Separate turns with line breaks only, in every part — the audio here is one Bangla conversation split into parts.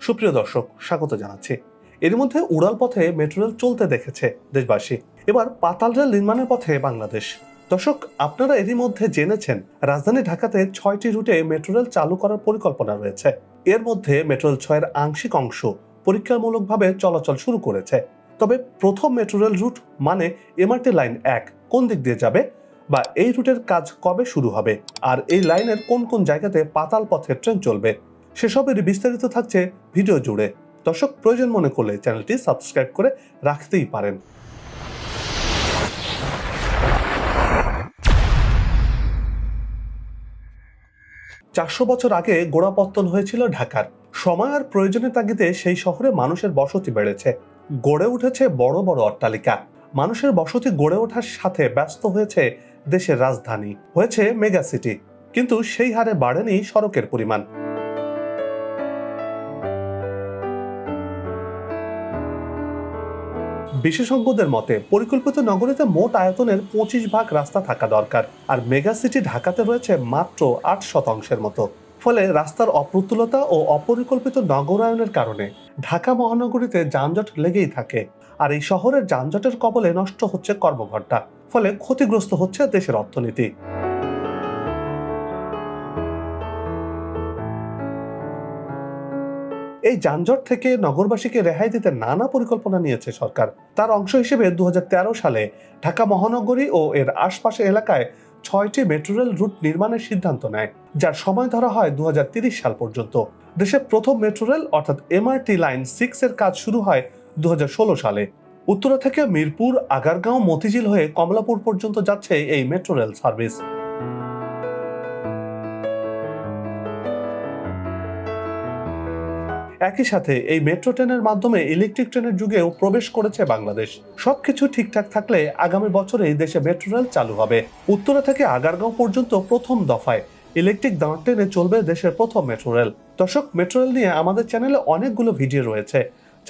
সুপ্রিয় দর্শক, স্বাগত জানাচ্ছি। এর মধ্যে উড়াল পথে মেট্রো রেল চলতে দেখেছে দেশবাসী। এবার পাতাল রেল নির্মাণের পথে বাংলাদেশ। দর্শক, আপনারা এরই মধ্যে জেনেছেন, রাজধানী ঢাকাতে ছয়টি রুটে মেট্রো রেল চালু করার পরিকল্পনা রয়েছে। এর মধ্যে মেট্রো রেল ছয়ের আংশিক অংশ পরীক্ষামূলকভাবে চলাচল শুরু করেছে। তবে প্রথম মেট্রো রেল রুট মানে এমআরটি লাইন এক, কোন দিক দিয়ে যাবে? বা এই রুটের কাজ কবে শুরু হবে? আর এই লাইনের কোন কোন জায়গাতে পাতাল পথের ট্রেন চলবে? সেসবের বিস্তারিত থাকছে ভিডিও জুড়ে। দর্শক, প্রয়োজন মনে করলে চ্যানেলটি সাবস্ক্রাইব করে রাখতেই পারেন। চারশো বছর আগে গোড়াপত্তন হয়েছিল ঢাকার। সময় আর প্রয়োজনের তাগিদে সেই শহরে মানুষের বসতি বেড়েছে। গড়ে উঠেছে বড় বড় অট্টালিকা। মানুষের বসতি গড়ে ওঠার সাথে ব্যস্ত হয়েছে দেশের রাজধানী। হয়েছে মেগা সিটি। কিন্তু সেই হারে বাড়েনি সড়কের পরিমাণ। বিশেষজ্ঞদের মতে, পরিকল্পিত নগরীতে মোট আয়তনের পঁচিশ ভাগ রাস্তা থাকা দরকার, আর মেগা সিটি ঢাকাতে রয়েছে মাত্র আট শতাংশের মতো। ফলে রাস্তার অপ্রতুলতা ও অপরিকল্পিত নগরায়নের কারণে ঢাকা মহানগরীতে যানজট লেগেই থাকে, আর এই শহরের যানজটের কবলে নষ্ট হচ্ছে কর্মঘণ্টা ফলে ক্ষতিগ্রস্ত হচ্ছে দেশের অর্থনীতি। এই যানজট থেকে নগরবাসীকে রেহাই দিতে নানা পরিকল্পনা নিয়েছে সরকার। তার অংশ হিসেবে দুহাজার তেরো সালে ঢাকা মহানগরী ও এর আশপাশের এলাকায় ছয়টি মেট্রো রেল রুট নির্মাণের সিদ্ধান্ত নেয়, যার সময় ধরা হয় দু সাল পর্যন্ত। দেশের প্রথম মেট্রো রেল অর্থাৎ এমআরটি লাইন সিক্স এর কাজ শুরু হয় দু হাজার ষোলো সালে। উত্তরা থেকে মিরপুর, আগারগাঁও, মতিঝিল হয়ে কমলাপুর পর্যন্ত যাচ্ছে এই মেট্রো রেল সার্ভিস। একই সাথে এই মেট্রো ট্রেনের মাধ্যমে ইলেকট্রিক ট্রেনের যুগেও প্রবেশ করেছে বাংলাদেশ। সবকিছু ঠিকঠাক থাকলে আগামী বছরে এই দেশে মেট্রো রেল চালু হবে। উত্তরা থেকে আগারগাঁও পর্যন্ত প্রথম দফায় ইলেকট্রিক দাঁড় ট্রেনে চলবে দেশের প্রথম মেট্রো রেল। দর্শক, মেট্রো রেল নিয়ে আমাদের চ্যানেলে অনেকগুলো ভিডিও রয়েছে।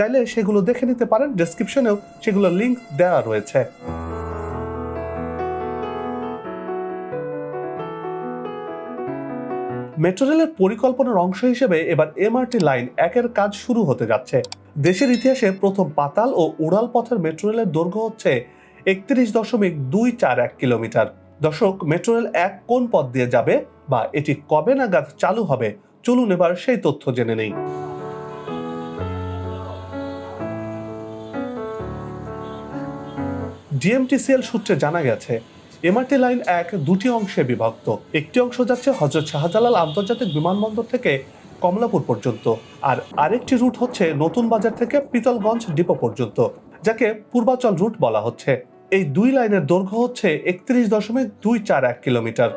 চাইলে সেগুলো দেখে নিতে পারেন। ডেসক্রিপশনেও সেগুলোর লিংক দেওয়া রয়েছে। মেট্রো রেলের পরিকল্পনার অংশ হিসেবে এবার এমআরটি লাইন একের কাজ শুরু হতে যাচ্ছে। দেশের ইতিহাসে প্রথম পাতাল ও উড়াল পথের মেট্রো রেলের দৈর্ঘ্য হচ্ছে একত্রিশ দশমিক দুই চার এক কিলোমিটার। দর্শক মেট্রো রেল এক কোন পথ দিয়ে যাবে বা এটি কবে নাগাদ চালু হবে? চলুন এবার সেই তথ্য জেনে নেই। ডিএমটিসিএল সূত্রে জানা গেছে, এমআরটি লাইন এক দুটি অংশে বিভক্ত। একটি অংশ যাচ্ছে হজরত শাহজালাল আন্তর্জাতিক বিমানবন্দর থেকে কমলাপুর পর্যন্ত, আর আরেকটি রুট হচ্ছে নতুন বাজার থেকে পিতলগঞ্জ ডিপো পর্যন্ত, যাকে পূর্বাচল রুট বলা হচ্ছে। এই দুই লাইনের দৈর্ঘ্য হচ্ছে একত্রিশ দশমিক দুই চার এক কিলোমিটার।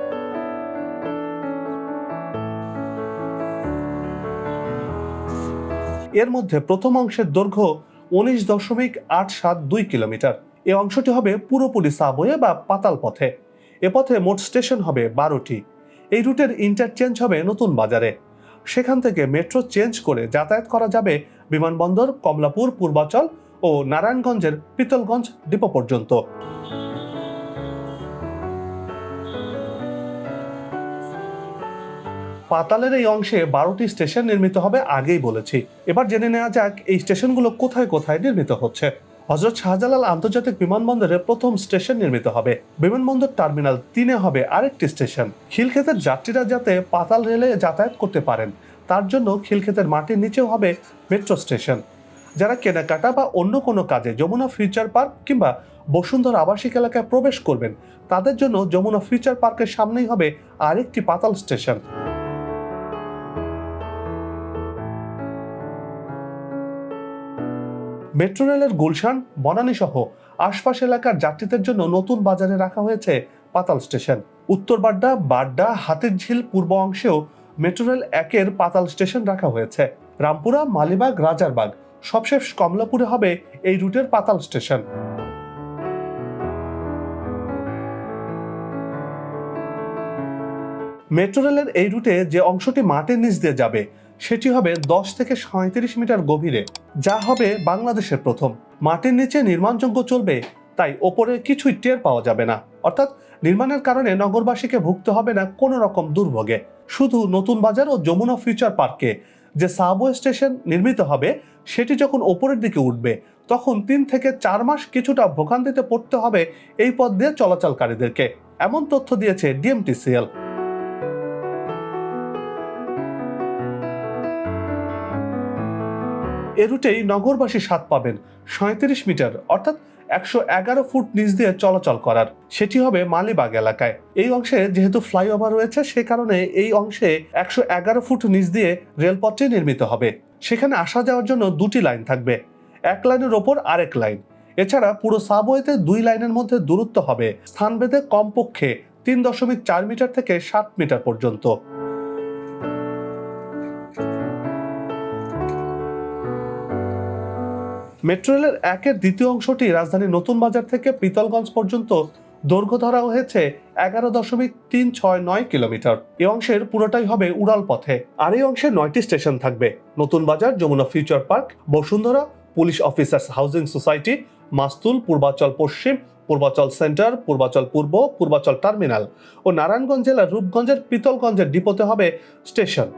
এর মধ্যে প্রথম অংশের দৈর্ঘ্য উনিশ দশমিক আট সাত দুই কিলোমিটার। এই অংশটি হবে পুরোপুরি সাবওয়ে বা পাতাল পথে। এ পথে মোট স্টেশন হবে বারোটি। এই রুটের ইন্টারচেঞ্জ হবে নতুন বাজারে। সেখান থেকে মেট্রো চেঞ্জ করে যাতায়াত করা যাবে বিমানবন্দর, কমলাপুর, পূর্বাচল ও নারায়ণগঞ্জের পিতলগঞ্জ ডিপো পর্যন্ত। পাতালের এই অংশে বারোটি স্টেশন নির্মিত হবে আগেই বলেছি। এবার জেনে নেওয়া যাক এই স্টেশনগুলো কোথায় কোথায় নির্মিত হচ্ছে। হজরত শাহজালাল আন্তর্জাতিক বিমানবন্দরে প্রথম স্টেশন নির্মিত হবে। বিমানবন্দর টার্মিনাল তিনে হবে আরেকটি স্টেশন। খিলক্ষেতের যাত্রীরা যাতে পাতাল রেলে যাতায়াত করতে পারেন, তার জন্য খিলক্ষেতের মাটির নিচেও হবে মেট্রো স্টেশন। যারা কেনাকাটা বা অন্য কোনো কাজে যমুনা ফিউচার পার্ক কিংবা বসুন্ধরা আবাসিক এলাকায় প্রবেশ করবেন, তাদের জন্য যমুনা ফিউচার পার্কের সামনেই হবে আরেকটি পাতাল স্টেশন। মেট্রো রেলের গুলশান, বনানী সহ আশপাশ এলাকার যাত্রীদের জন্য নতুন বাজারে রাখা হয়েছে পাতাল স্টেশন। উত্তর বাড্ডা বাড্ডা, হাতির ঝিল পূর্ব অংশেও মেট্রো রেল একের পাতাল স্টেশন রাখা হয়েছে। রামপুরা, মালিবাগ, রাজারবাগ, সবশেষ কমলাপুরে হবে এই রুটের পাতাল স্টেশন। মেট্রো রেলের এই রুটে যে অংশটি মাটির নিচ দিয়ে যাবে, সেটি হবে দশ থেকে সাঁত্রিশ মিটার গভীরে, যা হবে বাংলাদেশের প্রথম। মাটির নিচে নির্মাণযোগ্য চলবে, তাই ওপরে কিছুই টের পাওয়া যাবে না। অর্থাৎ নির্মাণের কারণে নগরবাসীকে ভুগতে হবে না কোনো রকম দুর্ভোগে। শুধু নতুন বাজার ও যমুনা ফিউচার পার্কে, যে সাবওয়ে স্টেশন নির্মিত হবে, সেটি যখন ওপরের দিকে উঠবে, তখন তিন থেকে চার মাস কিছুটা ভোগান্তিতে পড়তে হবে এই পথ দিয়ে চলাচলকারীদেরকে, এমন তথ্য দিয়েছে ডিএমটিসিএল। এ রুটেই নগরবাসী স্বাদ পাবেন সাঁত্রিশ মিটার, অর্থাৎ একশো এগারো ফুট নিচ দিয়ে চলাচল করার। সেটি হবে মালিবাগ এলাকায়। এই অংশে যেহেতু ফ্লাইওভার রয়েছে, সে কারণে এই অংশে একশো এগারো ফুট নিচ দিয়ে রেলপথটি নির্মিত হবে। সেখানে আসা যাওয়ার জন্য দুটি লাইন থাকবে, এক লাইনের ওপর আরেক লাইন। এছাড়া পুরো সাবওয়েতে দুই লাইনের মধ্যে দূরত্ব হবে। স্থানভেদে কমপক্ষে তিন দশমিক চার মিটার থেকে সাত মিটার পর্যন্ত। মেট্রো রেলের একের দ্বিতীয় অংশটি রাজধানীর নতুন বাজার থেকে পিতলগঞ্জ পর্যন্ত দৈর্ঘ্য ধরা হয়েছে এগারো দশমিক তিন ছয় নয় কিলোমিটার। এই অংশের পুরোটাই হবে উড়াল পথে আর এই অংশে নয়টি স্টেশন থাকবে। Notun Bazar, Jamuna future park, Bashundhara, police officers housing society, Mastul, Purbachal Paschim, Purbachal centre, Purbachal পূর্ব, পূর্বাচল টার্মিনাল ও নারায়ণগঞ্জ জেলার রূপগঞ্জের পিতলগঞ্জের ডিপোতে হবে স্টেশন।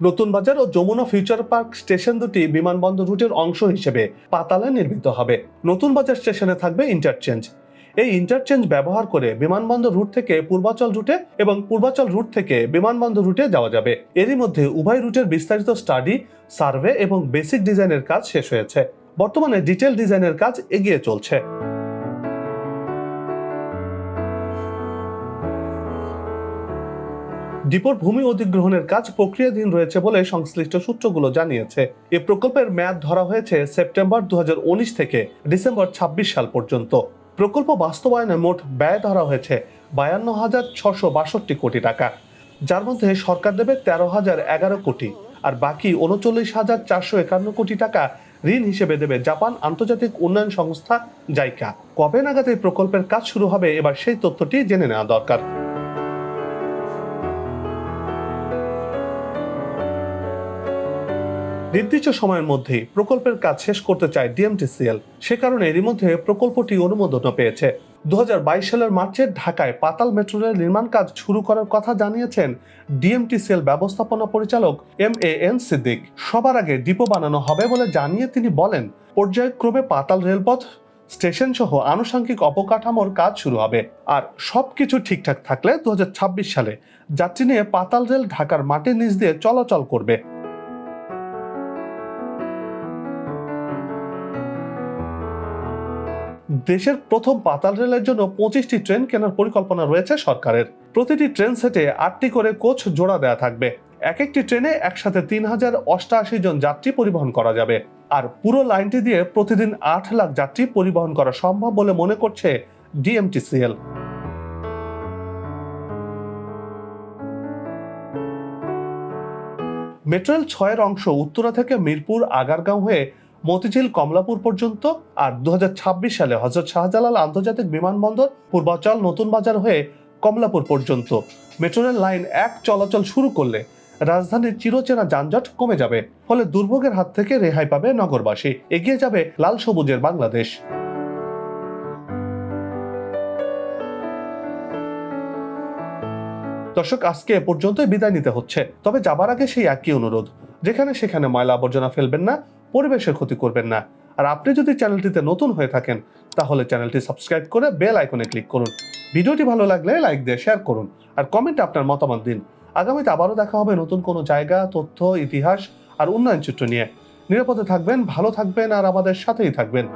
নতুন বাজার ও যমুনা ফিউচার পার্ক স্টেশন দুটি বিমানবন্দর রুটের অংশ হিসেবে পাতালে নির্মিত হবে। নতুন বাজার স্টেশনে থাকবে ইন্টারচেঞ্জ এই ইন্টারচেঞ্জ ব্যবহার করে বিমানবন্দর রুট থেকে পূর্বাচল রুটে এবং পূর্বাচল রুট থেকে বিমানবন্দর রুটে যাওয়া যাবে। এরই মধ্যে উভয় রুটের বিস্তারিত স্টাডি সার্ভে এবং বেসিক ডিজাইনের কাজ শেষ হয়েছে। বর্তমানে ডিটেল ডিজাইনের কাজ এগিয়ে চলছে। ডিপোর ভূমি অধিগ্রহণের কাজ প্রক্রিয়াধীন রয়েছে বলে সংশ্লিষ্ট সূত্রগুলো জানিয়েছে। এ প্রকল্পের মেয়াদ ধরা হয়েছে সেপ্টেম্বর দু হাজার উনিশ থেকে ডিসেম্বর ২৬ সাল পর্যন্ত। প্রকল্প বাস্তবায়নে মোট ব্যয় ধরা হয়েছে বায়ান্ন হাজার ছশো বাষট্টি কোটি টাকা। যার মধ্যে সরকার দেবে তেরো হাজার এগারো কোটি আর বাকি উনচল্লিশ হাজার চারশো একান্ন কোটি টাকা ঋণ হিসেবে দেবে জাপান আন্তর্জাতিক উন্নয়ন সংস্থা জাইকা। কবে নাগাদ এই প্রকল্পের কাজ শুরু হবে এবার সেই তথ্যটি জেনে নেওয়া দরকার। নির্দিষ্ট সময়ের মধ্যেই প্রকল্পের কাজ শেষ করতে চায় ডিএমটিসিএল। সে কারণে এরই মধ্যে প্রকল্পটি অনুমোদনও পেয়েছে। দু হাজার বাইশ সালের মার্চে ঢাকায় পাতাল মেট্রো রেল নির্মাণ কাজ শুরু করার কথা জানিয়েছেন ডিএমটিসিএল ব্যবস্থাপনা পরিচালক এম এ এন সিদ্দিক। সবার আগে ডিপো বানানো হবে বলে জানিয়ে তিনি বলেন, পর্যায়ক্রমে পাতাল রেলপথ স্টেশন সহ আনুষঙ্গিক অবকাঠামোর কাজ শুরু হবে। আর সবকিছু ঠিকঠাক থাকলে দু হাজার ছাব্বিশ সালে যাত্রী নিয়ে পাতাল রেল ঢাকার মাটির নিচ দিয়ে চলাচল করবে। দেশের প্রথম পাতাল রেলের জন্য পঁচিশটি ট্রেন কেনার পরিকল্পনা রয়েছে সরকারের। প্রতিটি ট্রেন সেটে আটটি করে কোচ জোড়া দেয়া থাকবে। এক একটি ট্রেনে একসাথে তিন হাজার অষ্টআশি জন যাত্রী পরিবহন করা যাবে। আর পুরো লাইনটি দিয়ে প্রতিদিন আট লাখ যাত্রী পরিবহন করা সম্ভব বলে মনে করছে ডিএমটিসিএল। মেট্রো রেল ছয়ের অংশ উত্তরা থেকে মিরপুর আগারগাঁও হয়ে মতিঝিল কমলাপুর পর্যন্ত আর দু সালে হজরত শাহজালাল আন্তর্জাতিক বিমানবন্দর পূর্বাচল নতুন বাজার হয়ে কমলাপুর পর্যন্ত। মেট্রো রেল লাইন এক চলাচল শুরু করলে রাজধানীর চিরচেনা যানজট কমে যাবে, ফলে দুর্ভোগের হাত থেকে রেহাই পাবে নগরবাসী। এগিয়ে যাবে লাল সবুজের বাংলাদেশ। দর্শক, আজকে এ পর্যন্তই বিদায় নিতে হচ্ছে। তবে যাবার আগে সেই একই অনুরোধ, যেখানে সেখানে ময়লা আবর্জনা ফেলবেন না পরিবেশের ক্ষতি করবেন না। আর আপনি যদি চ্যানেলটিতে নতুন হয়ে থাকেন, তাহলে চ্যানেলটি সাবস্ক্রাইব করে বেল আইকনে ক্লিক করুন। ভিডিওটি ভালো লাগলে লাইক দিয়ে শেয়ার করুন আর কমেন্টে আপনার মতামত দিন। আগামীতে আবারও দেখা হবে নতুন কোনো জায়গা, তথ্য, ইতিহাস আর উন্নয়ন চিত্র নিয়ে। নিরাপদে থাকবেন, ভালো থাকবেন আর আমাদের সাথেই থাকবেন।